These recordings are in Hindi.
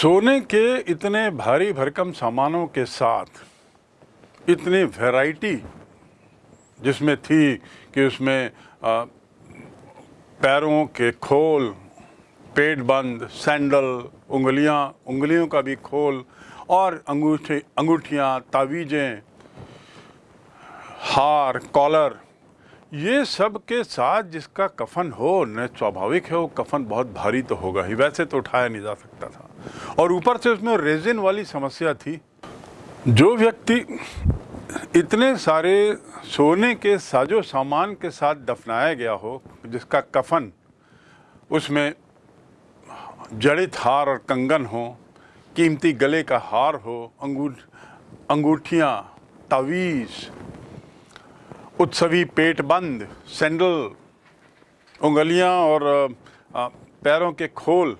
सोने के इतने भारी भरकम सामानों के साथ इतनी वैरायटी जिसमें थी कि उसमें आ, पैरों के खोल पेट बंद सैंडल उंगलियाँ उंगलियों का भी खोल और अंगूठी अंगूठियाँ तावीज़ें हार कॉलर ये सब के साथ जिसका कफन हो न स्वाभाविक है वो कफन बहुत भारी तो होगा ही। वैसे तो उठाया नहीं जा सकता था। और ऊपर से उसमें रेजिन वाली समस्या थी। जो व्यक्ति इतने सारे सोने के साजो सामान के साथ दफनाया गया हो, जिसका कफन उसमें जड़ित हार और कंगन हो, कीमती गले का हार हो अंगूठ अंगूठियाँ, तावीज़, उत्सवी पेट बंद सैंडल उंगलियाँ और पैरों के खोल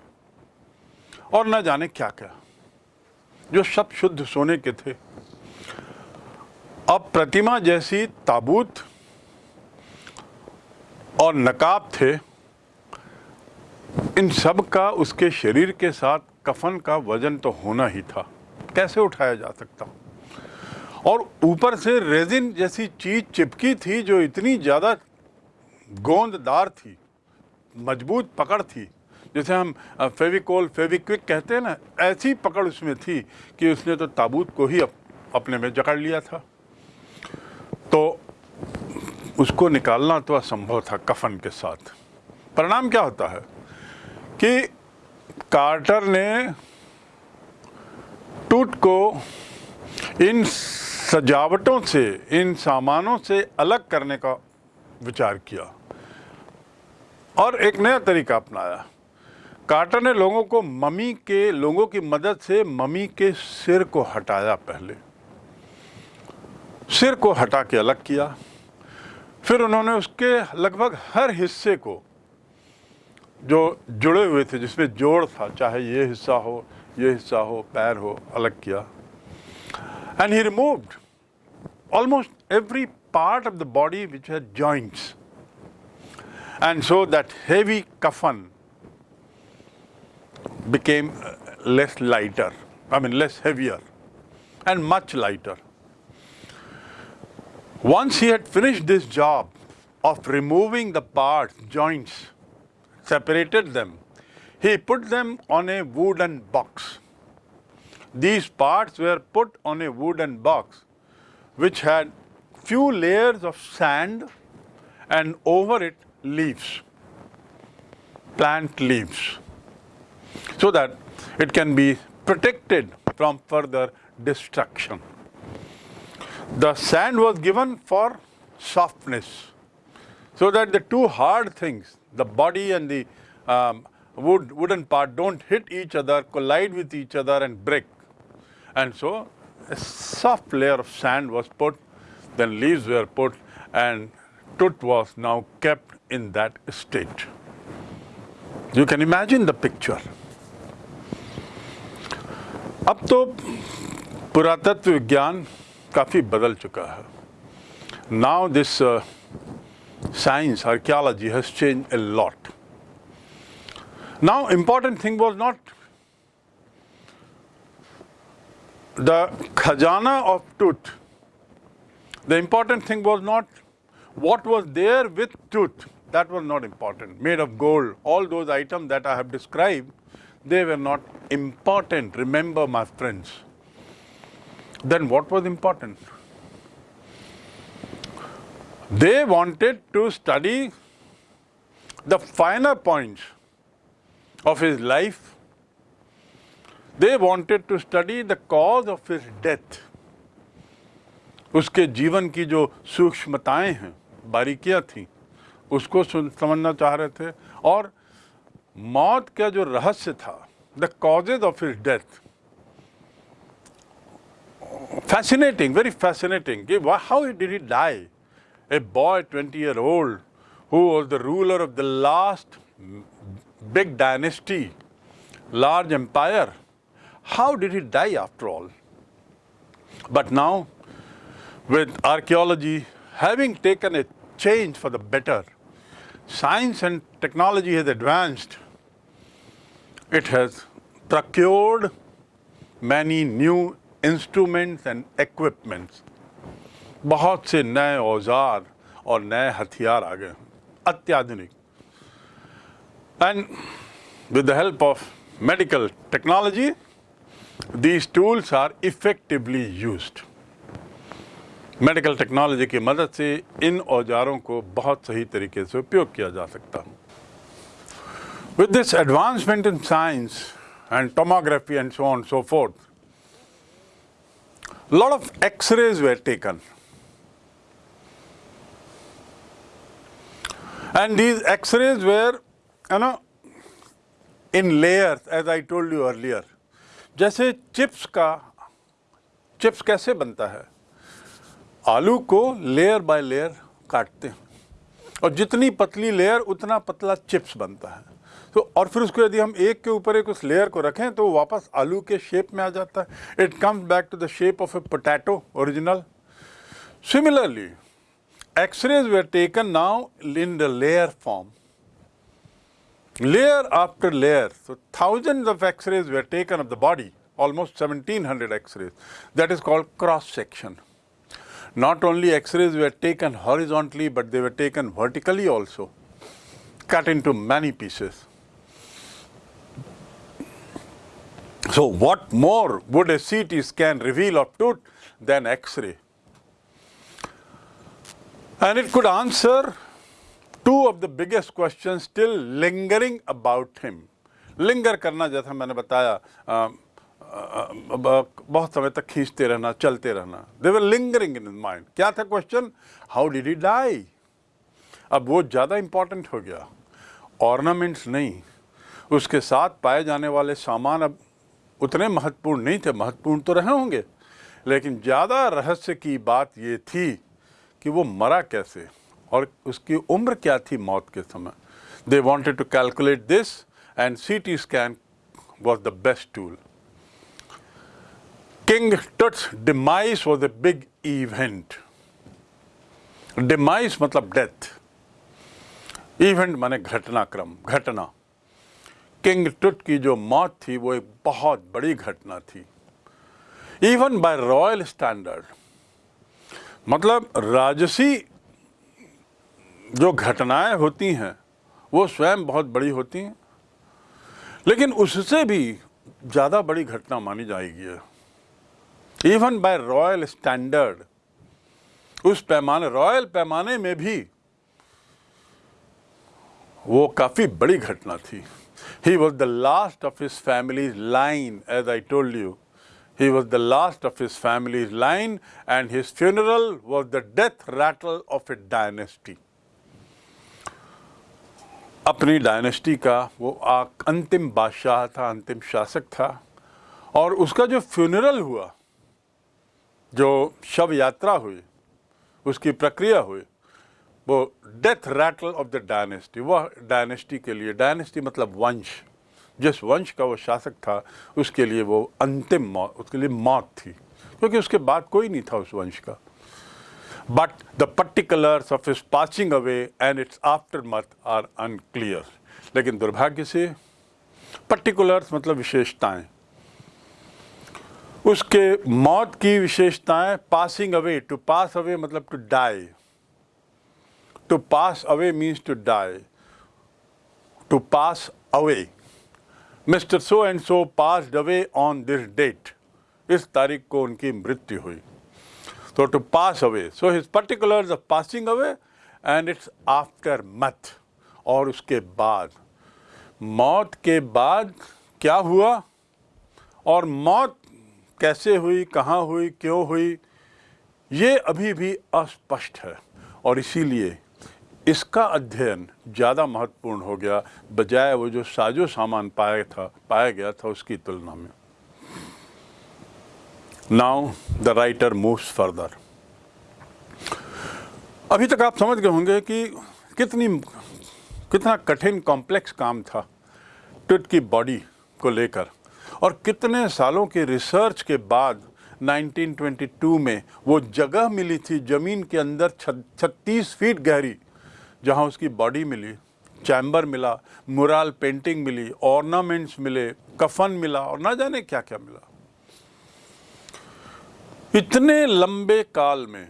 और न जाने क्या क्या। जो सब शुद्ध सोने के थे। अब प्रतिमा जैसी ताबूत और नकाब थे। इन सब का उसके शरीर के साथ कफन का वज़न तो होना ही था। कैसे उठाया जा सकता? और ऊपर से रेजिन जैसी चीज़ चिपकी थी जो इतनी ज़्यादा गोंददार थी, मज़बूत पकड़ थी जैसे हम फेविकोल फेविक्विक कहते हैं ना ऐसी पकड़ उसमें थी कि उसने तो ताबूत को ही अप, अपने में जकड़ लिया था। तो उसको निकालना तो असंभव था कफन के साथ। परिणाम क्या होता है कि कार्टर ने टूट को इन सजावटों से इन सामानों से अलग करने का विचार किया और एक नया तरीका अपनाया। कार्टर ने लोगों को मम्मी के, लोगों की मदद से मम्मी के सिर को हटाया पहले। सिर को हटा के अलग किया। फिर उन्होंने उसके लगभग हर हिस्से को, जो जुड़े हुए थे, जिसमें जोड़ था, चाहे ये हिस्सा हो, ये हिस्सा हो, पैर हो, अलग किया। And he removed almost every part of the body which had joints. And so that heavy kafan became uh, less lighter, I mean less heavier and much lighter. Once he had finished this job of removing the parts, joints, separated them, he put them on a wooden box. These parts were put on a wooden box which had few layers of sand and over it leaves, plant leaves, so that it can be protected from further destruction. The sand was given for softness, so that the two hard things, the body and the um, wood, wooden part don't hit each other, collide with each other and break. And so a soft layer of sand was put, then leaves were put, and Tut was now kept in that state. You can imagine the picture. अब तो पुरातत्व विज्ञान काफ़ी बदल चुका है Now this uh, science, archaeology has changed a lot. Now important thing was not the khajana of Tut, the important thing was not what was there with Tut, that was not important, made of gold. All those items that I have described, they were not important, remember my friends. Then what was important? They wanted to study the finer points of his life they wanted to study the cause of his death. उसके जीवन की जो सूक्ष्मताएँ हैं बारीकियाँ थी उसको समझना चाह रहे थे और मौत का जो रहस्य था the causes of his death fascinating, very fascinating. How did he die? A boy, 20 year old, who was the ruler of the last big dynasty, large empire, how did he die after all? But now, with archaeology having taken a change for the better, science and technology has advanced, it has procured many new instruments and equipments. बहुत से नए औजार और नए हथियार आ गए अत्याधुनिक and with the help of medical technology these tools are effectively used medical technology की मदद से इन औजारों को बहुत सही तरीके से उपयोग किया जा सकता है। With this advancement in science and tomography and so on so forth lot of x-rays were taken and these x-rays were you know in layers as I told you earlier जैसे चिप्स का, चिप्स कैसे बनता है? आलू को लेयर बाय लेयर काटते हैं और जितनी पतली लेयर उतना पतला चिप्स बनता है तो और फिर उसको यदि हम एक के ऊपर एक उस लेयर को रखें तो वापस आलू के शेप में आ जाता है it comes back to the shape of a potato original similarly x-rays were taken now in the layer form layer after layer. So thousands of X-rays were taken of the body, almost 1700 X-rays. That is called cross-section. Not only X-rays were taken horizontally, but they were taken vertically also, cut into many pieces. So what more would a CT scan reveal of tooth than X-ray? And it could answer two of the biggest questions still lingering about him. Linger करना जैसा मैंने बताया आ, आ, आ, बहुत समय तक खींचते रहना, चलते रहना। दे वर लिंगरिंग इन माइंड क्या था question how did he die अब वो ज़्यादा इंपॉर्टेंट हो गया। ऑर्नामेंट्स नहीं। उसके साथ पाए जाने वाले सामान अब उतने महत्वपूर्ण नहीं थे। महत्वपूर्ण तो रहे होंगे। लेकिन ज़्यादा रहस्य की बात ये थी कि वो मरा कैसे और उसकी उम्र क्या थी मौत के समय। They wanted to calculate this and C T scan was the best tool King Tut's demise was the big event demise मतलब डेथ इवेंट माने घटनाक्रम, घटना. किंग टुट की जो मौत थी, वो एक बहुत बड़ी घटना थी. इवन बाय रॉयल स्टैंडर्ड मतलब राजसी जो घटनाएँ होती हैं, वो स्वयं बहुत बड़ी होती हैं. लेकिन उससे भी ज़्यादा बड़ी घटना मानी जाएगी इवन बाय रॉयल स्टैंडर्ड उस पैमाने रॉयल पैमाने में भी वो काफ़ी बड़ी घटना थी। He was the last of his family line as I told you he was the last of his family line and his funeral was the death rattle of a dynasty अपनी डायनेस्टी का वो अंतिम बादशाह था, अंतिम शासक था, और उसका जो फ्यूनरल हुआ जो शव यात्रा हुई, उसकी प्रक्रिया हुई, वो death rattle of the dynasty वह डायनेस्टी के लिए डायनेस्टी मतलब वंश, जिस वंश का वो शासक था, उसके लिए वो अंतिम मौत उसके लिए मौत थी, क्योंकि उसके बाद कोई नहीं था उस वंश का। But the particulars of his passing away and its aftermath are unclear लेकिन दुर्भाग्य से पर्टिकुलर्स मतलब विशेषताएँ उसके मौत की विशेषताएँ passing away to pass away मतलब to die to pass away means to die to pass away mister so and so pass away on this date इस तारीख को उनकी मृत्यु हुई। तो to pass away so his particular of passing away and its aftermath और उसके बाद। मौत के बाद क्या हुआ? और मौत कैसे हुई, कहाँ हुई, क्यों हुई, ये अभी भी अस्पष्ट है। और इसीलिए इसका अध्ययन ज़्यादा महत्वपूर्ण हो गया, बजाय वो जो साजो सामान पाया था, पाया गया था उसकी तुलना में। Now the writer moves further अभी तक आप समझ गए होंगे कि कितनी, कितना कठिन कॉम्प्लेक्स काम था टुट की बॉडी को लेकर। और कितने सालों के रिसर्च के बाद 1922 में वो जगह मिली थी ज़मीन के अंदर 36 फीट गहरी, जहाँ उसकी बॉडी मिली, चैम्बर मिला, मुराल पेंटिंग मिली, ऑर्नामेंट्स मिले, कफन मिला और ना जाने क्या क्या मिला। इतने लंबे काल में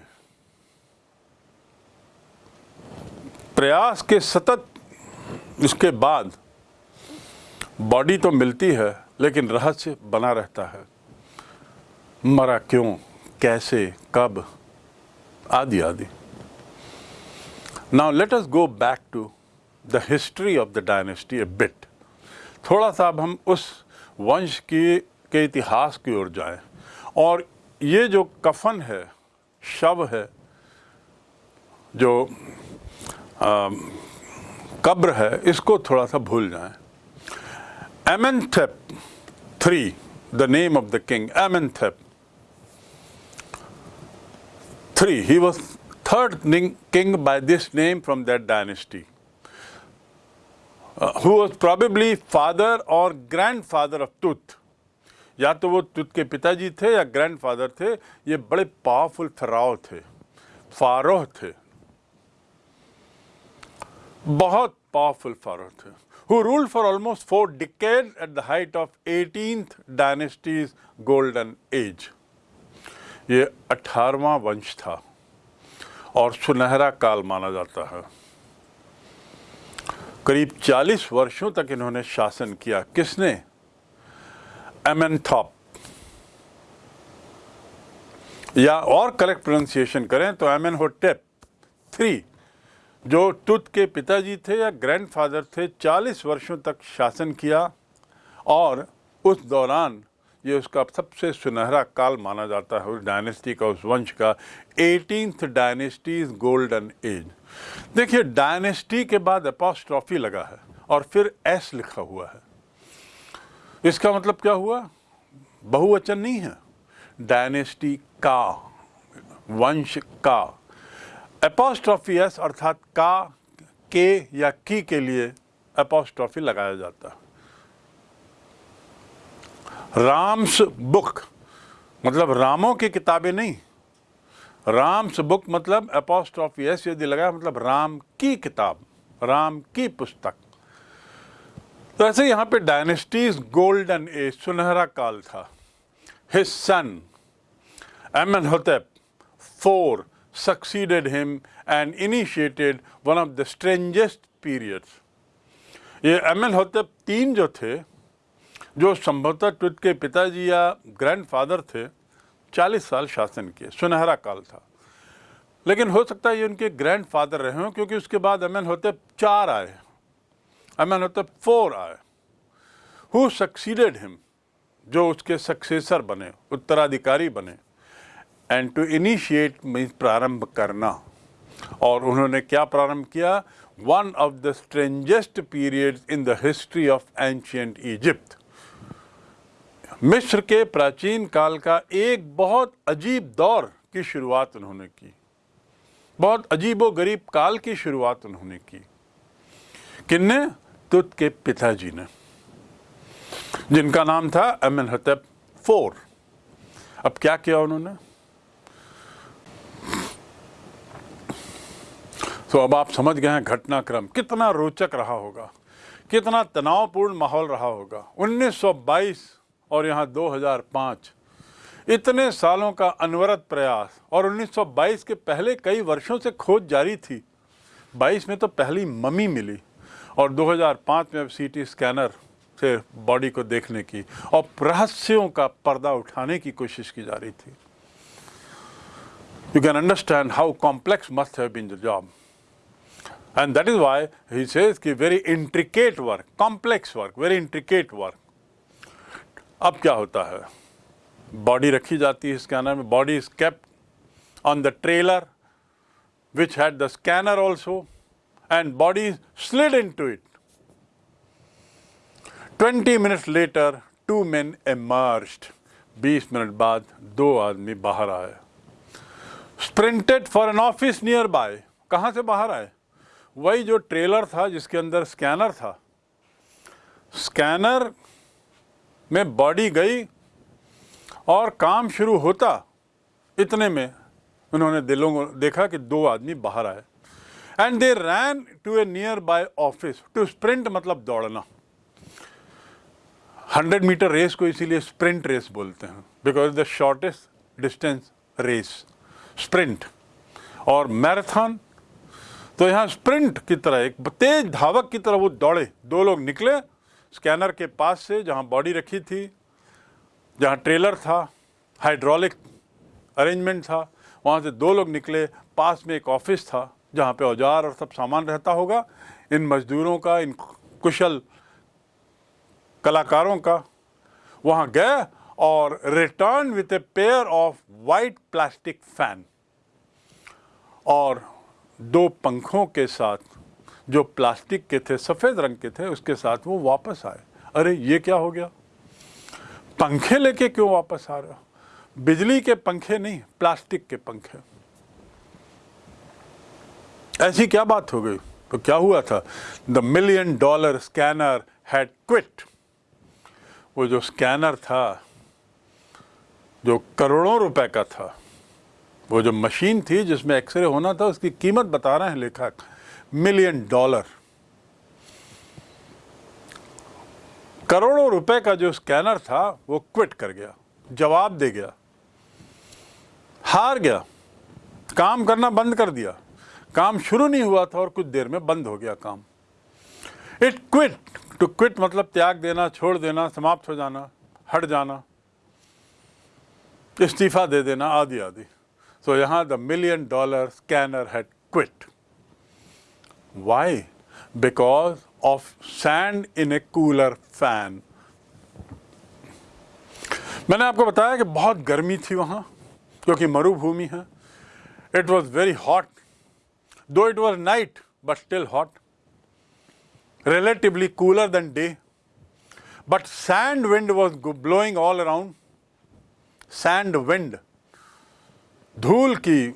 प्रयास के सतत, इसके बाद बॉडी तो मिलती है। लेकिन रहस्य बना रहता है। मरा क्यों? कैसे? कब? आदि आदि। Now let us go back to the history of the dynasty a bit थोड़ा सा अब हम उस वंश की के इतिहास की ओर जाएँ। और ये जो कफन है शव है जो आ, कब्र है इसको थोड़ा सा भूल जाएँ। एमेंथेप 3. The name of the king, Amenthep. 3. He was third king by this name from that dynasty, uh, who was probably father or grandfather of Tut. या तो वो तुत के पिताजी थे या ग्रैंडफादर थे ये बड़े पावरफुल फराव थे फारोह थे बहुत पावरफुल फारोह थे who ruled for almost four decades at the height of 18th dynasty's golden age. ये अठारवा वंश था और सुनहरा काल माना जाता है। करीब 40 वर्षों तक इन्होंने शासन किया। किसने? एमेंथॉप। या और करेक्ट प्रोनाउंसिएशन करें तो एमएन होटेप थ्री। जो तुत के पिताजी थे या ग्रैंडफादर थे 40 वर्षों तक शासन किया और उस दौरान ये उसका सबसे सुनहरा काल माना जाता है, उस डायनेस्टी का, उस वंश का एटीनथ डायनेस्टीज गोल्डन एज देखिए डायनेस्टी के बाद अपोस्ट्रॉफी लगा है और फिर एस लिखा हुआ है। इसका मतलब क्या हुआ? बहुवचन नहीं है। डायनेस्टी का, वंश का। एपोस्ट्रॉफी एस अर्थात का के या की के लिए एपोस्ट्रॉफी लगाया जाता राम्स बुक मतलब रामों की किताबें नहीं। राम्स बुक मतलब एपोस्ट्रॉफी एस यदि लगाया मतलब राम की किताब, राम की पुस्तक। तो ऐसे यहाँ पे डायनेस्टीज गोल्डन एज सुनहरा काल था। His son Amenhotep four succeeded him and initiated one of the strangest periods. ये एम एल होते तीन जो थे, जो संभवतः ट्विट के पिताजी या ग्रैंडफादर थे 40 साल शासन किए। सुनहरा काल था। लेकिन हो सकता है ये उनके ग्रैंडफादर रहे हों, क्योंकि उसके बाद एम एल होते चार आए। एम एल होते फोर आए। हु सक्सीडेड हिम जो उसके सक्सेसर बने, उत्तराधिकारी बने। एंड टू इनिशिएट मीन्स प्रारंभ करना। और उन्होंने क्या प्रारंभ किया? One of the strangest period in the history of ancient Egypt मिस्र के प्राचीन काल का एक बहुत अजीब दौर की शुरुआत उन्होंने की। बहुत अजीबो गरीब काल की शुरुआत उन्होंने की। किन्ने? तुत के पिताजी ने। जिनका नाम था अमन हतब फोर। अब क्या किया उन्होंने? तो अब आप समझ गए हैं घटनाक्रम। कितना रोचक रहा होगा। कितना तनावपूर्ण माहौल रहा होगा। 1922 और यहाँ 2005 इतने सालों का अनवरत प्रयास और 1922 के पहले कई वर्षों से खोज जारी थी। 22 में तो पहली मम्मी मिली और 2005 में अब सीटी स्कैनर से बॉडी को देखने की और रहस्यों का पर्दा उठाने की कोशिश की जा रही थी। You can understand how complex must have been the job And that is why he says कि very intricate work, complex work, very intricate work. अब क्या होता है बॉडी रखी जाती है स्कैनर में body is kept on the trailer which had the scanner also and body slid into it. 20 minutes later, two men emerged. 20 minute बाद दो आदमी बाहर आए sprinted for an office nearby कहाँ से बाहर आए वही जो ट्रेलर था जिसके अंदर स्कैनर था, स्कैनर में बॉडी गई और काम शुरू होता इतने में उन्होंने दिलों को देखा कि दो आदमी बाहर आए। And they ran to a nearby office to sprint मतलब दौड़ना। हंड्रेड मीटर रेस को इसीलिए स्प्रिंट रेस बोलते हैं because the shortest distance race sprint और मैराथन तो यहाँ स्प्रिंट की तरह, एक तेज धावक की तरह वो दौड़े। दो लोग निकले, स्कैनर के पास से जहाँ बॉडी रखी थी, जहाँ ट्रेलर था, हाइड्रोलिक अरेंजमेंट था, वहाँ से दो लोग निकले, पास में एक ऑफ़िस था, जहाँ पे औज़ार और सब सामान रहता होगा। इन मजदूरों का, इन कुशल कलाकारों का वहाँ गए और return with a pair of white plastic fan और दो पंखों के साथ, जो प्लास्टिक के थे, सफ़ेद रंग के थे, उसके साथ वो वापस आए। अरे, ये क्या हो गया? पंखे लेके क्यों वापस आ रहे हो? बिजली के पंखे नहीं, प्लास्टिक के पंखे। ऐसी क्या बात हो गई? तो क्या हुआ था? The million dollar scanner had quit वो जो स्कैनर था, जो करोड़ों रुपए का था वो जो मशीन थी जिसमें एक्सरे होना था, उसकी कीमत बता रहे हैं लेखक, मिलियन डॉलर। करोड़ों रुपए का जो स्कैनर था, वो क्विट कर गया, जवाब दे गया, हार गया, काम करना बंद कर दिया। काम शुरू नहीं हुआ था और कुछ देर में बंद हो गया काम। इट क्विट टू क्विट मतलब त्याग देना, छोड़ देना, समाप्त हो जाना, हट जाना, इस्तीफा दे देना, आदि आदि। So यहाँ the million dollar scanner had quit. Why? Because of sand in a cooler fan. मैंने आपको बताया कि बहुत गर्मी थी वहाँ क्योंकि मरुभूमि है it was very hot though it was night but still hot relatively cooler than day. But sand wind was blowing all around. Sand wind. धूल की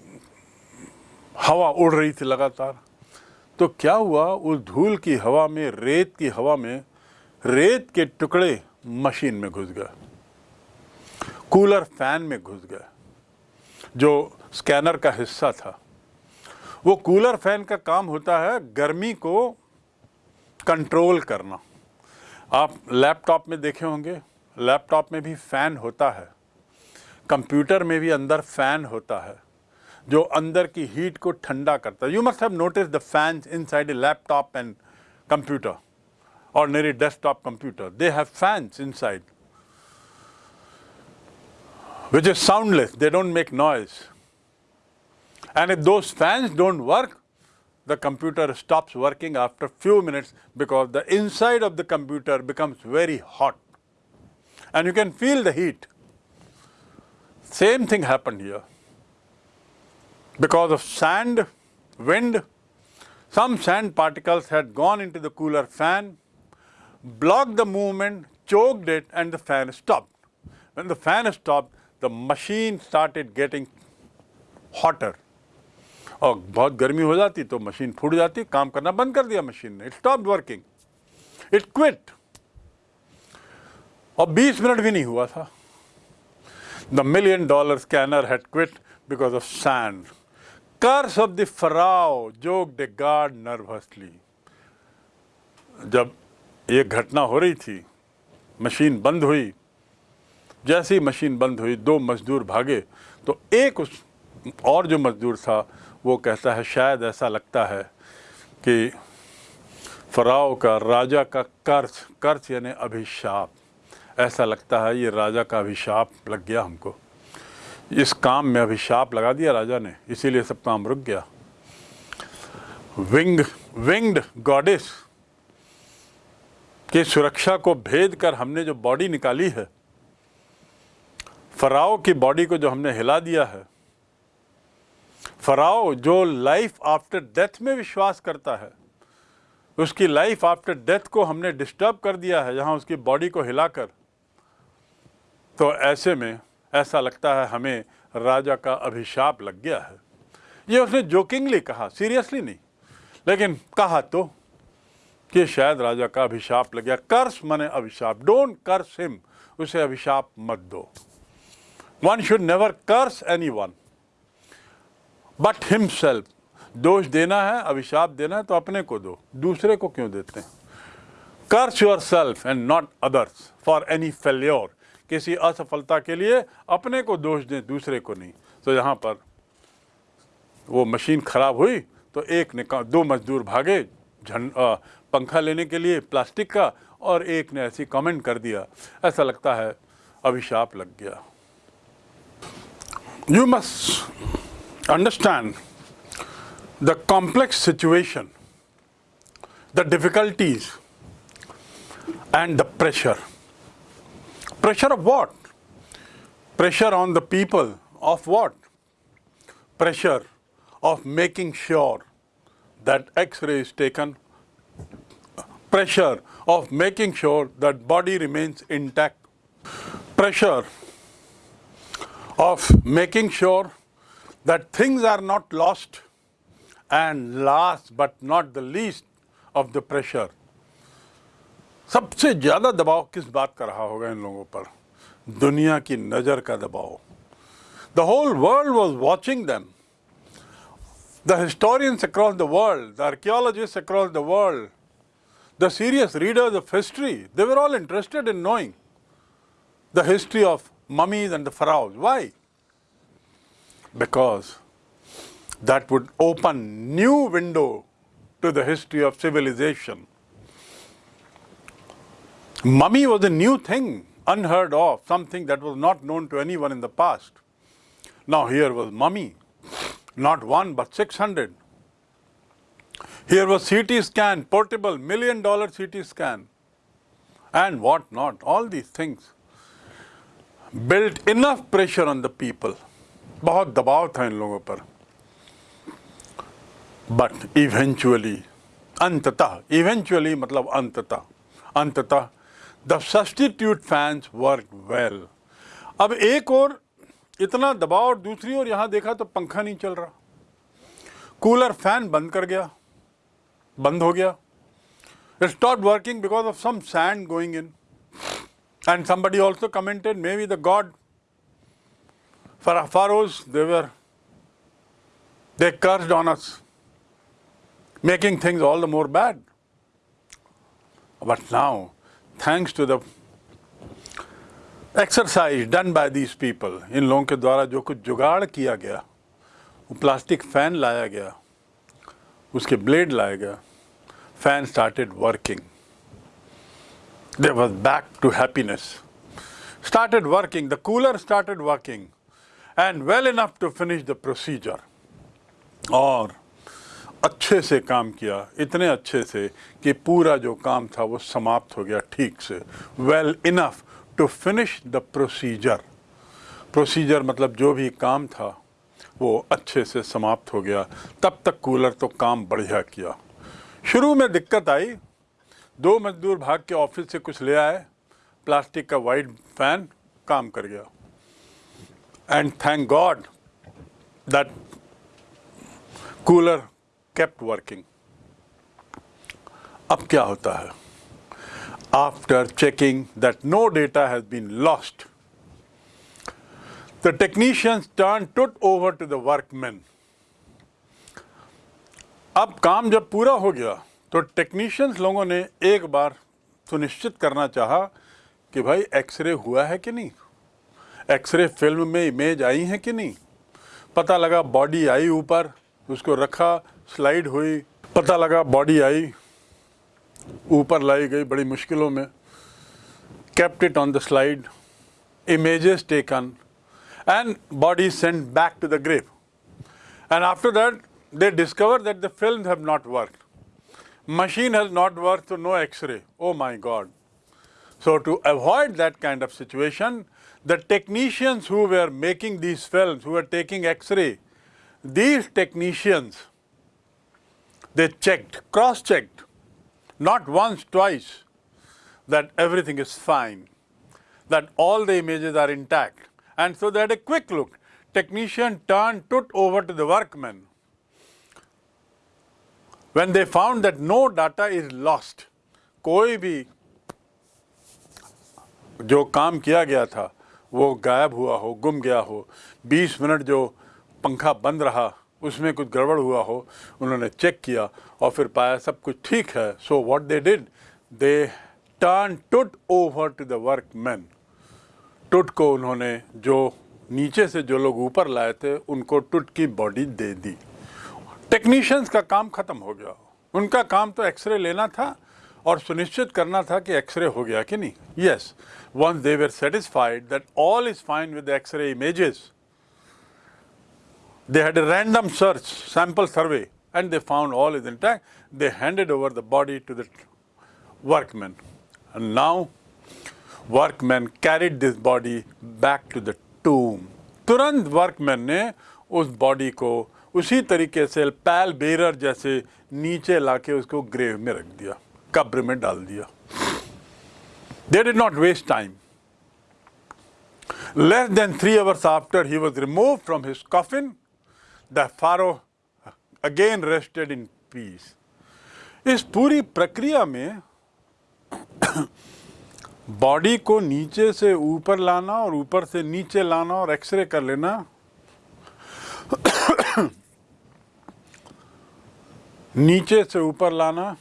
हवा उड़ रही थी लगातार। तो क्या हुआ? उस धूल की हवा में, रेत की हवा में, रेत के टुकड़े मशीन में घुस गए। कूलर फ़ैन में घुस गए। जो स्कैनर का हिस्सा था। वो कूलर फ़ैन का काम होता है गर्मी को कंट्रोल करना। आप लैपटॉप में देखे होंगे। लैपटॉप में भी फ़ैन होता है। कंप्यूटर में भी अंदर फैन होता है जो अंदर की हीट को ठंडा करता है you must have notice the fans inside a laptop and computer ordinary desktop computer they have fans inside which is soundless they don't make noise and if those fans don't work the computer stops working after few minutes because the inside of the computer becomes very hot and you can feel the heat same thing happened here. Because of sand, wind, some sand particles had gone into the cooler fan, blocked the movement, choked it, and the fan stopped. When the fan stopped, the machine started getting hotter. और बहुत गर्मी हो जाती तो मशीन फूट जाती काम करना बंद कर दिया मशीन ने it stop working it quit और 20 मिनट भी नहीं हुआ था The million dollar scanner had quit because of sand. Curse of the Pharaoh, joked the guard nervously. जब ये घटना हो रही थी मशीन बंद हुई जैसे ही मशीन बंद हुई दो मजदूर भागे तो एक उस और जो मजदूर था वो कहता है शायद ऐसा लगता है कि फराव का राजा का कर्ज कर्ज यानी अभिशाप ऐसा लगता है ये राजा का अभिशाप लग गया हमको। इस काम में अभिशाप लगा दिया राजा ने, इसीलिए सब काम रुक गया। विंग, विंग्ड गॉडेस की सुरक्षा को भेद कर हमने जो बॉडी निकाली है, फराओ की बॉडी को जो हमने हिला दिया है, फराओ जो लाइफ आफ्टर डेथ में विश्वास करता है, उसकी लाइफ आफ्टर डेथ को हमने डिस्टर्ब कर दिया है, जहाँ उसकी बॉडी को हिलाकर। तो ऐसे में, ऐसा लगता है हमें राजा का अभिशाप लग गया है। ये उसने जोकिंगली कहा, सीरियसली नहीं, लेकिन कहा तो कि शायद राजा का अभिशाप लग गया। कर्स मने अभिशाप, डोंट कर्स हिम, उसे अभिशाप मत दो। One should never curse anyone but himself दोष देना है, अभिशाप देना है तो अपने को दो, दूसरे को क्यों देते हैं? Curse yourself and not others for any failure किसी असफलता के लिए अपने को दोष दें, दूसरे को नहीं। तो यहाँ पर वो मशीन खराब हुई तो एक ने दो मजदूर भागे झंड पंखा लेने के लिए प्लास्टिक का, और एक ने ऐसी कमेंट कर दिया। ऐसा लगता है अभिशाप लग गया। You must understand the complex situation the difficulties and the pressure Pressure of what? Pressure on the people of what? Pressure of making sure that x-ray is taken. Pressure of making sure that body remains intact. Pressure of making sure that things are not lost and last but not the least of the pressure सबसे ज़्यादा दबाव किस बात का रहा होगा इन लोगों पर दुनिया की नज़र का दबाव The whole world was watching them. The historians across the world, the archaeologists across the world, the serious readers of history, they were all interested in knowing the history of mummies and the pharaohs. Why? Because that would open new window to the history of civilization. Mummy was a new thing, unheard of, something that was not known to anyone in the past. Now here was mummy, not one but 600. Here was CT scan, portable, million dollar CT scan, and what not, all these things built enough pressure on the people. बहुत दबाव था इन लोगों पर बट इवेंचुअली अंततः इवेंचुअली मतलब अंततः अंततः the substitute fans work well अब एक और इतना दबाव और दूसरी और यहाँ देखा तो पंखा नहीं चल रहा। कूलर फ़ैन बंद कर गया। बंद हो गया। Stop working because of some sand going in and somebody also commented maybe the god for pharaohs their they curse dawns making things all the more bad but now thanks to the exercise done by these people इन लोगों के द्वारा जो कुछ जुगाड़ किया गया वो प्लास्टिक फ़ैन लाया गया उसके ब्लेड लाया गया fan started working. There was back to happiness. Started working, the cooler started working and well enough to finish the procedure. और अच्छे से काम किया, इतने अच्छे से कि पूरा जो काम था वो समाप्त हो गया ठीक से। Well enough to finish the procedure procedure मतलब जो भी काम था, वो अच्छे से समाप्त हो गया। तब तक कूलर तो काम बढ़िया किया। शुरू में दिक्कत आई। दो मजदूर भाग के ऑफ़िस से कुछ ले आए। प्लास्टिक का वाइट फ़ैन काम कर गया। And thank God that cooler kept working अब क्या होता है? After checking that no data has been lost the technicians turn Tut over to the workman अब काम जब पूरा हो गया तो टेक्नीशियंस लोगों ने एक बार सुनिश्चित करना चाहा कि भाई एक्सरे हुआ है कि नहीं? एक्सरे फ़िल्म में इमेज आई है कि नहीं? पता लगा बॉडी आई ऊपर, उसको रखा स्लाइड हुई पता लगा बॉडी आई ऊपर लाई गई बड़ी मुश्किलों में kept it on the slide, images taken, and body sent back to the grave. And after that, they discover that the films have not worked. Machine has not worked, so no X-ray. Oh my God. So to avoid that kind of situation, the technicians who were making these films, who were taking X-ray, these technicians, they checked, cross-checked, not once, twice, that everything is fine, that all the images are intact. And so they had a quick look. Technician turned, took over to the workman when they found that no data is lost, कोई भी जो काम किया गया था वो गायब हुआ हो गुम गया हो 20 मिनट जो पंखा बंद रहा उसमें कुछ गड़बड़ हुआ हो, उन्होंने चेक किया और फिर पाया सब कुछ ठीक है। So what they did they turn Tut over to the workman Tut को उन्होंने जो नीचे से जो लोग ऊपर लाए थे, उनको टुट की बॉडी दे दी। टेक्नीशियंस का काम खत्म हो गया। उनका काम तो एक्सरे लेना था और सुनिश्चित करना था कि एक्सरे हो गया कि नहीं। Yes once they were satisfied that all is fine with x-ray images they had a random search sample survey and they found all is intact they handed over the body to the workmen and now workmen carried this body back to the tomb तुरंत वर्कमैन ने उस बॉडी को उसी तरीके से पैल बेरर जैसे नीचे लाके उसको ग्रेव में रख दिया कब्र में डाल दिया they did not waste time Less than three hours after he was removed from his coffin, the pharaoh again rested in peace. इस पूरी प्रक्रिया में बॉडी को नीचे से ऊपर लाना और ऊपर से नीचे लाना और एक्सरे कर लेना नीचे से ऊपर लाना,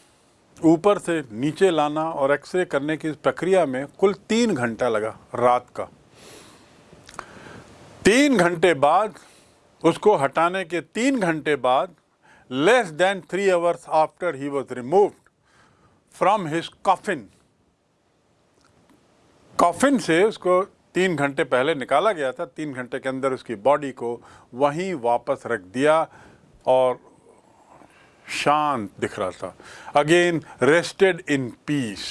ऊपर से नीचे लाना और एक्सरे करने की इस प्रक्रिया में कुल तीन घंटा लगा रात का तीन घंटे बाद उसको हटाने के तीन घंटे बाद less than three hours after he was removed from his coffin coffin से उसको तीन घंटे पहले निकाला गया था। तीन घंटे के अंदर उसकी बॉडी को वहीं वापस रख दिया और शांत दिख रहा था। Again rested in peace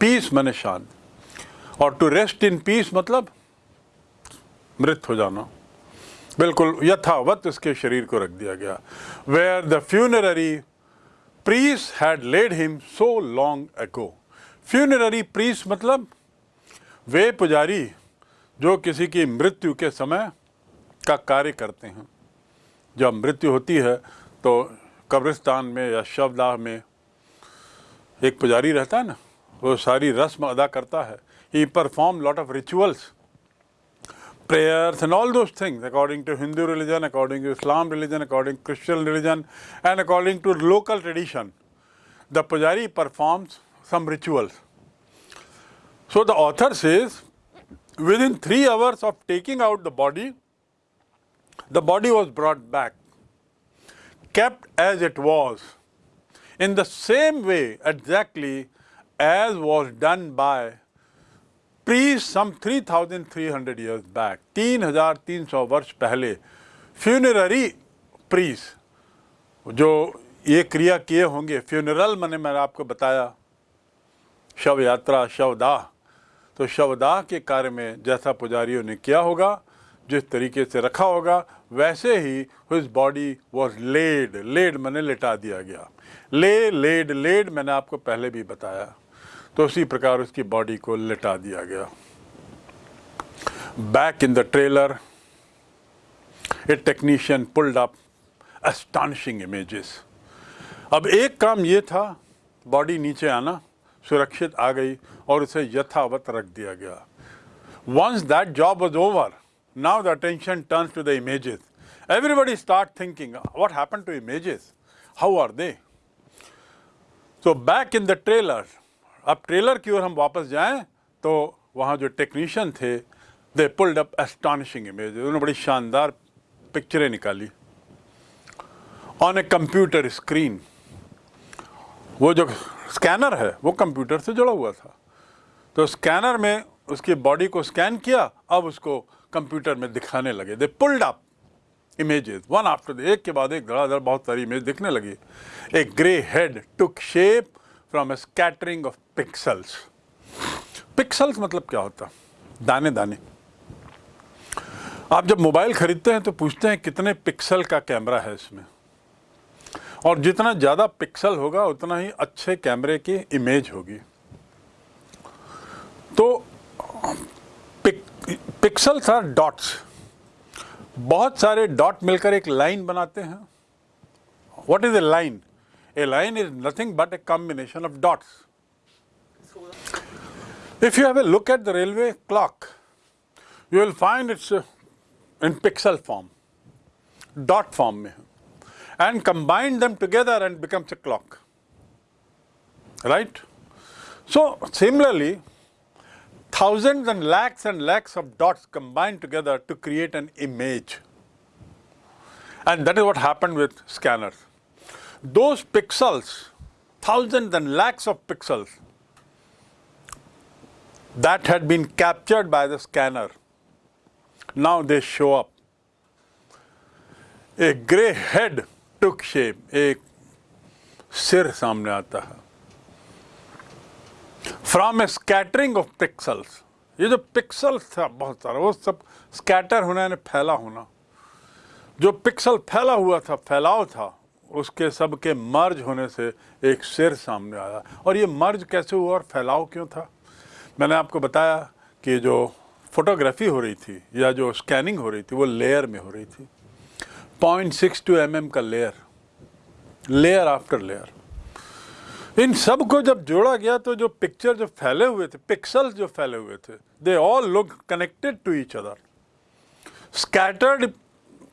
peace मैंने शांत। और टू रेस्ट इन पीस मतलब मृत हो जाना। बिल्कुल यथावत उसके शरीर को रख दिया गया। Where the funerary priests had laid him so long ago funerary priests मतलब वे पुजारी जो किसी की मृत्यु के समय का कार्य करते हैं। जब मृत्यु होती है तो कब्रिस्तान में या शवदाह में एक पुजारी रहता है ना, वो सारी रस्म अदा करता है। He perform lot of rituals prayers and all those things according to Hindu religion, according to Islam religion, according to Christian religion and according to local tradition. The pujari performs some rituals. So the author says within three hours of taking out the body, the body was brought back kept as it was in the same way exactly as was done by priests some 3300 years back 3300 वर्ष पहले फ्यूनररी प्रीस जो ये क्रिया किए होंगे फ्यूनरल मैंने मैंने आपको बताया शव यात्रा शवदाह। तो शवदाह के कार्य में जैसा पुजारियों ने किया होगा, जिस तरीके से रखा होगा, वैसे ही his body was laid laid मैंने लिटा दिया गया। ले लेड लेड मैंने आपको पहले भी बताया। तो उसी प्रकार उसकी बॉडी को लिटा दिया गया। Back in the trailer a technician pulled up astonishing images अब एक काम ये था बॉडी नीचे आना, सुरक्षित आ गई और उसे यथावत रख दिया गया। Once that job was over now the attention turns to the images everybody start thinking what happen to images how are they so back in the trailer अब ट्रेलर की ओर हम वापस जाएँ तो वहाँ जो टेक्नीशियन थे they pulled up astonishing image उन्होंने बड़ी शानदार पिक्चरें निकाली। ऑन ए कंप्यूटर स्क्रीन वो जो स्कैनर है, वो कंप्यूटर से जुड़ा हुआ था। तो स्कैनर में उसकी बॉडी को स्कैन किया, अब उसको कंप्यूटर में दिखाने लगे। They pulled up images one after the एक के बाद एक, धड़ाधड़ बहुत सारी इमेज दिखने लगी। A grey head took shape from a scattering of pixels. Pixels मतलब क्या होता? दाने दाने। आप जब मोबाइल खरीदते हैं तो पूछते हैं कितने पिक्सल का कैमरा है इसमें। और जितना ज़्यादा पिक्सल होगा उतना ही अच्छे कैमरे की इमेज होगी। तो पिक, पिक्सल्स आर डॉट्स। बहुत सारे डॉट मिलकर एक लाइन बनाते हैं। What is a line a line is nothing but a combination of dots If you have a look at the railway clock, you will find it's uh, in pixel form, dot form and combine them together and becomes a clock, right? So, similarly, thousands and lakhs and lakhs of dots combined together to create an image. And that is what happened with scanners. Those pixels, thousands and lakhs of pixels that had been captured by the scanner. Now they show up. A grey head took shape. एक सिर सामने आता है from a scattering of pixels ये जो पिक्सल्स था, बहुत सारा, वो सब स्कैटर होना यानी फैला होना जो पिक्सल फैला हुआ था, फैलाव था, उसके सब के मर्ज होने से एक सिर सामने आया और ये मर्ज कैसे हुआ और फैलाव क्यों था मैंने आपको बताया कि जो फोटोग्राफी हो रही थी या जो स्कैनिंग हो रही थी, वो लेयर में हो रही थी। Point six two M M का लेयर लेयर आफ्टर लेयर इन सबको जब जोड़ा गया तो जो पिक्चर जो फैले हुए थे पिक्सल्स जो फैले हुए थे they all look connected to each other scattered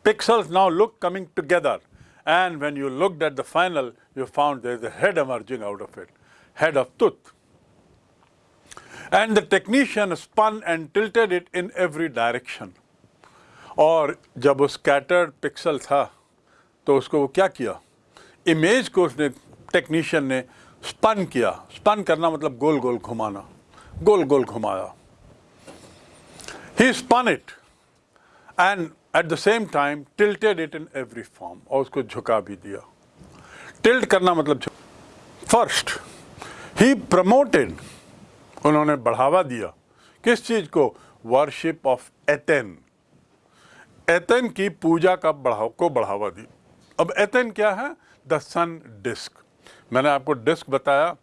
pixels now look coming together and when you at the final, you found there is a head emerging out of it head of tooth and the technician spun and tilted it in every direction. और जब वो स्कैटर्ड पिक्सल था तो उसको वो क्या किया? इमेज को उसने टेक्नीशियन ने स्पन किया। स्पन करना मतलब गोल गोल घुमाना। गोल गोल घुमाया। He spun it and at the same time tilted it in every form और उसको झुका भी दिया। टिल्ट करना मतलब फ़र्स्ट ही प्रमोटेड उन्होंने बढ़ावा दिया। किस चीज़ को? वर्शिप ऑफ़ एथेन एथेन की पूजा का बढ़ाव, को बढ़ावा दी। अब एथेन क्या है? द सन डिस्क मैंने आपको डिस्क बताया।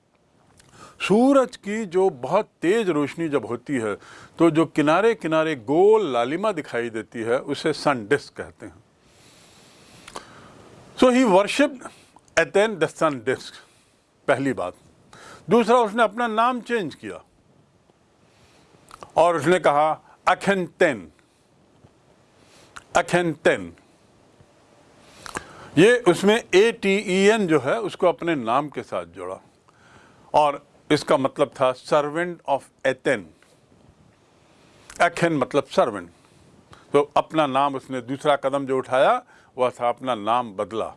सूरज की जो बहुत तेज रोशनी जब होती है तो जो किनारे किनारे गोल लालिमा दिखाई देती है, उसे सन डिस्क कहते हैं। So he worship Aten the sun disc पहली बात। दूसरा, उसने अपना नाम चेंज किया। और उसने कहा अखेंटेन अखेंटेन ये उसमें ए टी ई एन जो है, उसको अपने नाम के साथ जोड़ा। और इसका मतलब था सर्वेंट ऑफ़ एथेन एथेन मतलब सर्वेंट तो अपना नाम उसने, दूसरा कदम जो उठाया, वह था अपना नाम बदला।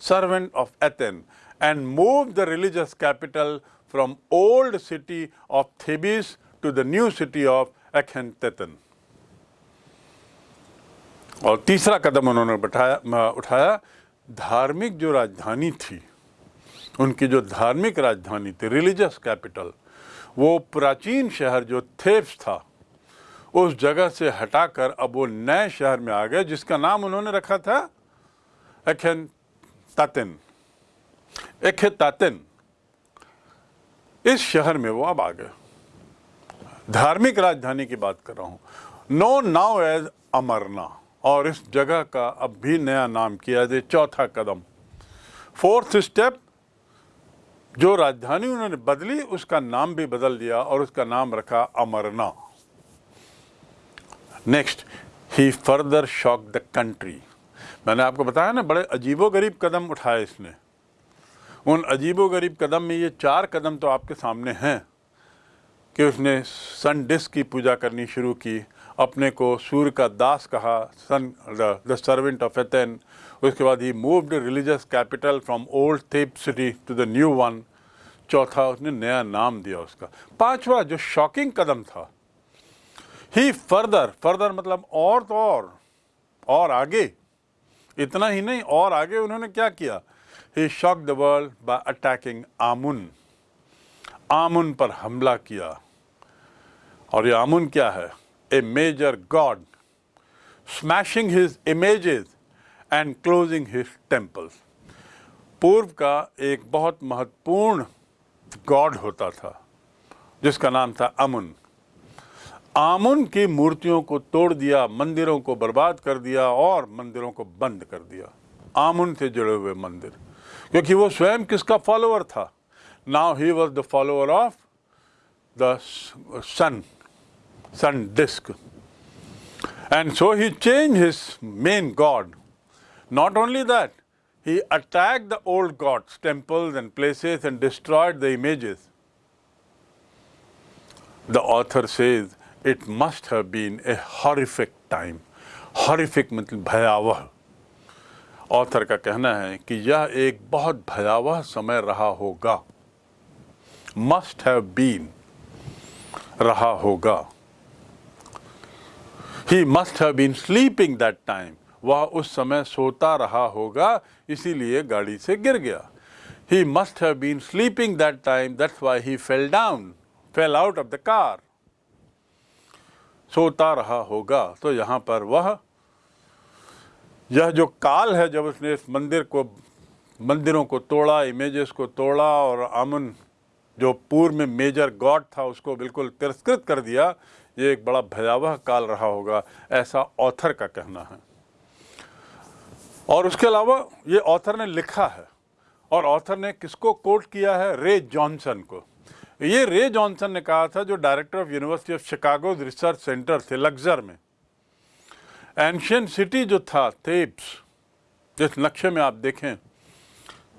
Servant of Aten and move the religious capital from old city of Thebes to the new city of Akhetaten और तीसरा कदम उन्होंने बैठाया उठाया, धार्मिक जो राजधानी थी, उनकी जो धार्मिक राजधानी थी रिलीजियस कैपिटल वो प्राचीन शहर जो थेप्स था, उस जगह से हटाकर अब वो नए शहर में आ गए, जिसका नाम उन्होंने रखा था एखेन तातिन एखे तातिन इस शहर में वो अब आ गए। धार्मिक राजधानी की बात कर रहा हूँ। नो नाउ एज अमरना और इस जगह का अब भी नया नाम किया जाए चौथा कदम। फोर्थ स्टेप जो राजधानी उन्होंने बदली, उसका नाम भी बदल दिया और उसका नाम रखा Amarna next he further shock the country मैंने आपको बताया ना, बड़े अजीबो गरीब कदम उठाए इसने। उन अजीबो गरीब कदम में ये चार कदम तो आपके सामने हैं। कि उसने सन डिस्क की पूजा करनी शुरू की, अपने को सूर्य का दास कहा, sun, the servant of Aten. उसके बाद ही moved religious capital from old Thebes city to the new one चौथा, उसने नया नाम दिया उसका। पांचवा, जो शॉकिंग कदम था। ही फर्दर फर्दर मतलब और तो और और आगे। इतना ही नहीं, और आगे उन्होंने क्या किया? He shock the world by attacking Amun Amun पर हमला किया। और ये आमुन क्या है? A major god smashing his images and closing his temples पूर्व का एक बहुत महत्वपूर्ण गॉड होता था, जिसका नाम था अमुन आमुन की मूर्तियों को तोड़ दिया, मंदिरों को बर्बाद कर दिया और मंदिरों को बंद कर दिया। आमुन से जुड़े हुए मंदिर। क्योंकि वो स्वयं किसका फॉलोअर था? Now he was the follower of the sun sun disc and so he change his main god Not only that, he attacked the old gods, temples, and places and destroyed the images. The author says it must have been a horrific time. Horrific मतलब भयावह ऑथर का कहना है कि यह एक बहुत भयावह समय रहा होगा मस्ट हैव बीन रहा होगा he must have been sleeping that time वह उस समय सोता रहा होगा, इसीलिए गाड़ी से गिर गया। He must have been sleeping that time that's why he fell down fell out of the car सोता रहा होगा तो यहाँ पर वह, यह जो काल है जब उसने इस मंदिर को, मंदिरों को तोड़ा इमेजेस को तोड़ा, और अमन, जो पूर्व में मेजर गॉड था, उसको बिल्कुल तिरस्कृत कर दिया ये एक बड़ा भयावह काल रहा होगा, ऐसा ऑथर का कहना है। और उसके अलावा ये ऑथर ने लिखा है, और ऑथर ने किसको कोट किया है? रे जॉनसन को। ये रे जॉनसन ने कहा था, जो director of university of Chicago research center थे लग्जर में। एंशियन सिटी जो था थेप्स जिस नक्शे में आप देखें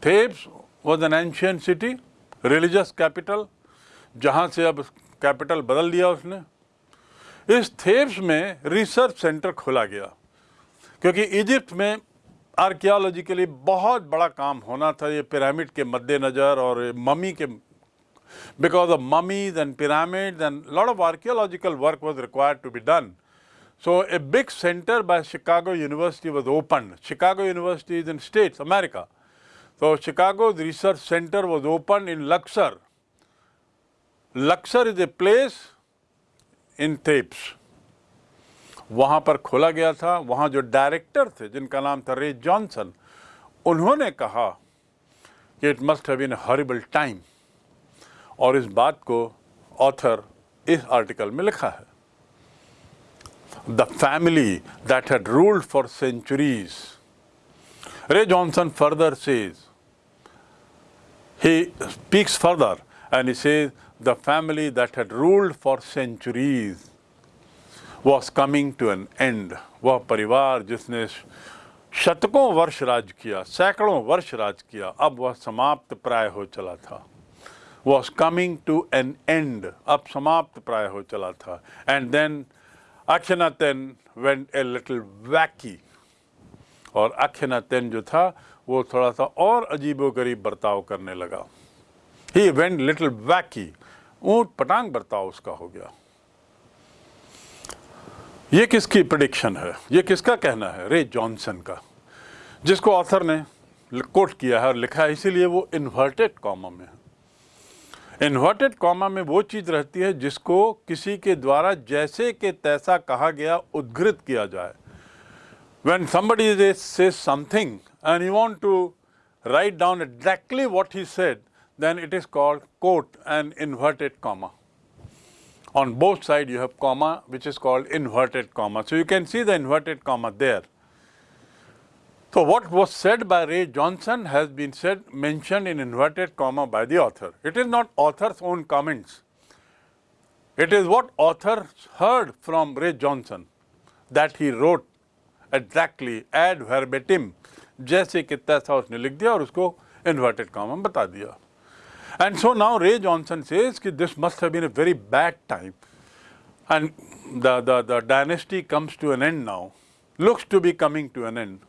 Thebes was an ancient city religious capital जहाँ से अब कैपिटल बदल दिया उसने। इस थेब्स में रिसर्च सेंटर खोला गया। क्योंकि इजिप्ट में आर्कियालॉजी के लिए बहुत बड़ा काम होना था ये पिरामिड के मद्देनज़र और ममी के because of mummy then pyramid and lot of archaeological work was required to be done so a big center by Chicago university was open Chicago university is in state America तो Chicago research center was open in Luxor Luxor is a place in Thebes. वहाँ पर खोला गया था, वहाँ जो डायरेक्टर थे, जिनका नाम था रे जॉनसन उन्होंने कहा कि it must have been horrible time और इस बात को ऑथर इस आर्टिकल में लिखा है। The family that had ruled for centuries Ray Johnson further says he speaks further and he the family that had ruled for centuries was coming to an end वह परिवार जिसने शतकों वर्ष राज किया सैकड़ों वर्ष राज किया अब वह समाप्त प्राय हो चला था was coming to an end, अब समाप्त प्राय हो चला था and then Akhenaten went a little wacky और अखेनातेन जो था वो थोड़ा सा और अजीबो गरीब बर्ताव करने लगा ही वेंट लिटिल वैकी ऊँट पटांग बर्ताव उसका हो गया। ये किसकी प्रडिक्शन है? ये किसका कहना है? रे जॉनसन का। जिसको ऑथर ने कोट किया है और लिखा है इसीलिए वो इन्वर्टेड कॉमा में है। इन्वर्टेड कॉमा में वो चीज़ रहती है जिसको किसी के द्वारा जैसे के तैसा कहा गया उद्घृत किया जाए। When when somebody says something and you want to write down exactly what he said, then it is called quote and inverted comma. On both sides you have comma which is called inverted comma. So you can see the inverted comma there. So what was said by Ray Johnson has been said, mentioned in inverted comma by the author. It is not author's own comments. It is what author heard from Ray Johnson that he wrote exactly ad verbatim जैसे कि तैसा उसने लिख दिया और उसको inverted comma बता दिया. and so now Ray Johnson says that this must have been a very bad time and the, the, the dynasty comes to an end now, looks to be coming to an end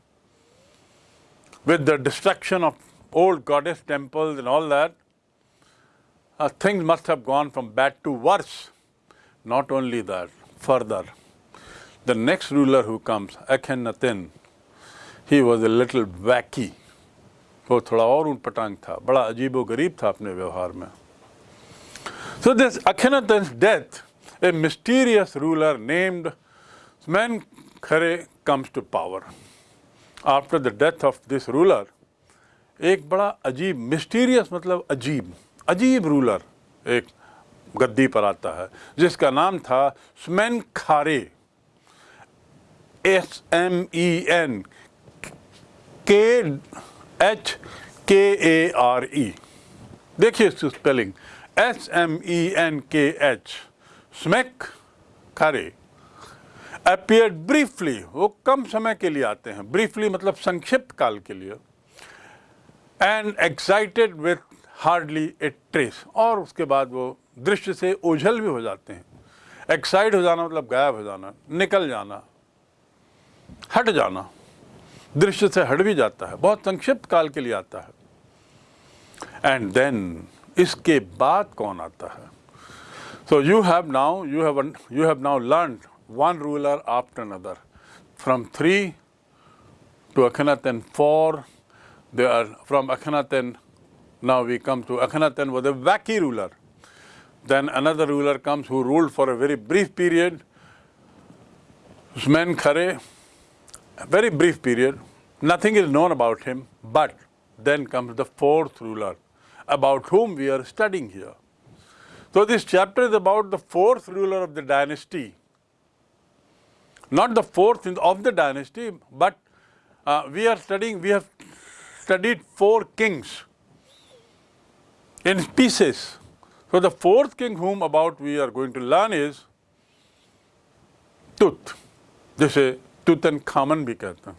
with the destruction of old goddess temples and all that, uh, things must have gone from bad to worse. Not only that, further, the next ruler who comes, Akhenaten, he was a little wacky. वो थोड़ा और ऊट पटांग था बड़ा अजीबो गरीब था अपने व्यवहार में So this Akhenaten's death, a mysterious ruler named Smenkhare comes to power. After the death of this ruler एक बड़ा अजीब मिस्टीरियस मतलब अजीब अजीब रूलर एक गद्दी पर आता है जिसका नाम था Smenkhare S M E N K H K A R E देखिए इसकी spelling S M E N K H Smenkhare appear briefly वो कम समय के लिए आते हैं. ब्रीफली मतलब संक्षिप्त काल के लिए. And excited with hardly a trace और उसके बाद वो दृश्य से ओझल भी हो जाते हैं. एक्साइट हो जाना मतलब गायब हो जाना. निकल जाना. हट जाना. दृश्य से हट भी जाता है बहुत संक्षिप्त काल के लिए आता है एंड देन इसके बाद कौन आता है so you have now you have you have now learn one ruler after another from three to Akhenaten four they are from Akhenaten now we come to Akhenaten was a wacky ruler. Then another ruler comes who ruled for a very brief period. Usman Khare, a very brief period. Nothing is known about him, but then comes the fourth ruler, about whom we are studying here. So this chapter is about the fourth ruler of the dynasty. Not the fourth of the dynasty, but uh, we are studying, we have studied four kings in pieces. So the fourth king whom about we are going to learn is Tut. जिसे Tutankhamun भी कहते हैं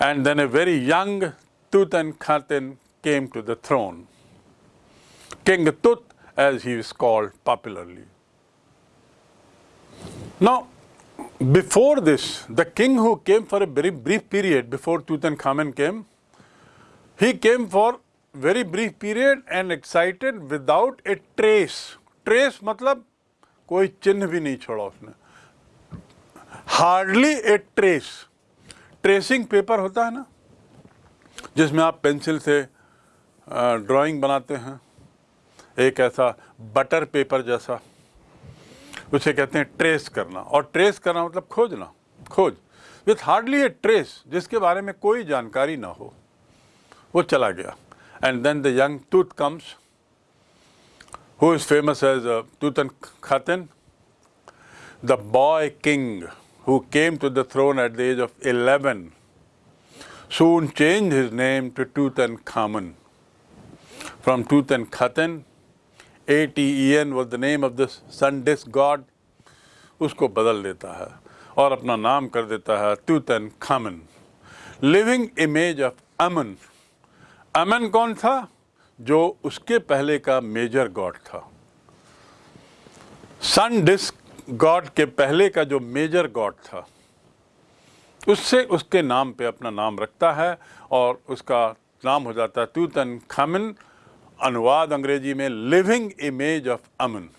and then a very young Tutankhaten came to the throne. King Tut, as he is called popularly. Now, before this, the king who came for a very brief period before Tutankhamen came, he came for very brief period and excited without a trace. Trace मतलब कोई चिन्ह भी नहीं छोड़ा उसने hardly a trace, tracing paper होता है ना, जिसमें आप पेंसिल से ड्राइंग बनाते हैं, एक ऐसा बटर पेपर जैसा, उसे कहते हैं ट्रेस करना। और ट्रेस करना मतलब खोजना, खोज। विथ हार्डली ए ट्रेस, जिसके बारे में कोई जानकारी ना हो, वो चला गया। And then the young Tut comes who is famous as Tutankhaten the boy king who came to the throne at the age of 11, soon changed his name to Tutankhamun. From Tutankhaten, A-T-E-N was the name of the sun disk god, बदल देता है और अपना नाम कर देता है Tutankhamun living image of Amun Amun कौन था जो उसके पहले का मेजर गॉड था सन डिस्क गॉड के पहले का जो मेजर गॉड था, उससे उसके नाम पे अपना नाम रखता है और उसका नाम हो जाता है तूतन खामिन अनुवाद अंग्रेज़ी में लिविंग इमेज ऑफ़ अमन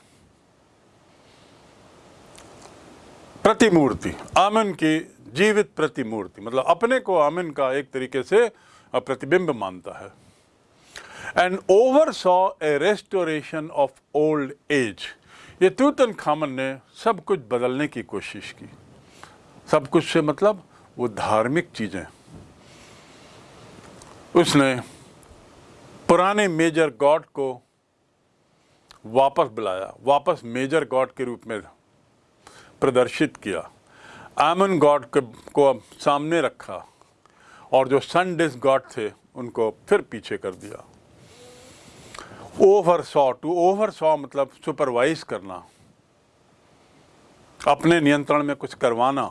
प्रतिमूर्ति अमन की जीवित प्रतिमूर्ति मतलब अपने को अमन का एक तरीके से प्रतिबिंब मानता है। And oversaw a restoration of old age ये तूतन खामन ने सब कुछ बदलने की कोशिश की। सब कुछ से मतलब वो धार्मिक चीज़ें। उसने पुराने मेजर गॉड को वापस बुलाया, वापस मेजर गॉड के रूप में प्रदर्शित किया। आमन गॉड को अब सामने रखा और जो सन डिस गॉड थे, उनको फिर पीछे कर दिया। Oversaw to oversaw मतलब सुपरवाइज करना। अपने नियंत्रण में कुछ करवाना।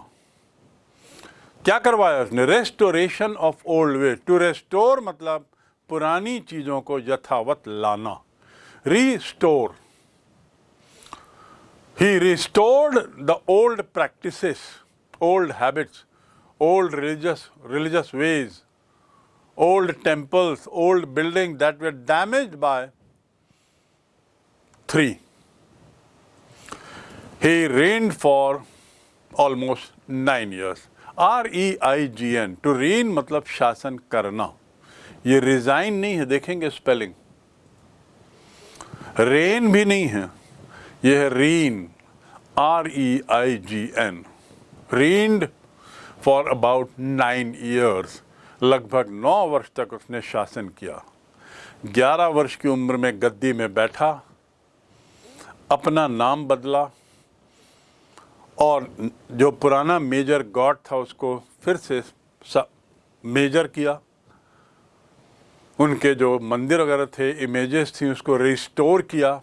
क्या करवाया उसने? Restoration of old way to restore मतलब पुरानी चीज़ों को यथावत लाना। Restore he restored the old practices old habits old religious religious ways old temples old building that were damaged by 3. He reigned for almost nine years. R E I G N to reign मतलब शासन करना ये रिजाइन नहीं है, देखेंगे स्पेलिंग रेन भी नहीं है ये है reign R E I G N reigned for about nine years लगभग नौ वर्ष तक उसने शासन किया ग्यारह वर्ष की उम्र में गद्दी में बैठा अपना नाम बदला और जो पुराना मेजर गॉड था उसको फिर से मेजर किया। उनके जो मंदिर वगैरह थे इमेजेस थी, उसको रिस्टोर किया।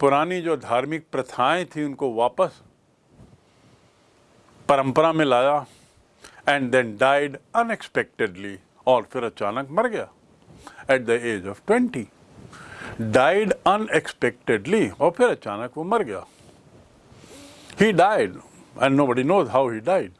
पुरानी जो धार्मिक प्रथाएँ थी, उनको वापस परंपरा में लाया एंड देन डाइड अनएक्सपेक्टेडली और फिर अचानक मर गया at the age of twenty died unexpectedly और फिर अचानक वो मर गया he died and nobody knows how he died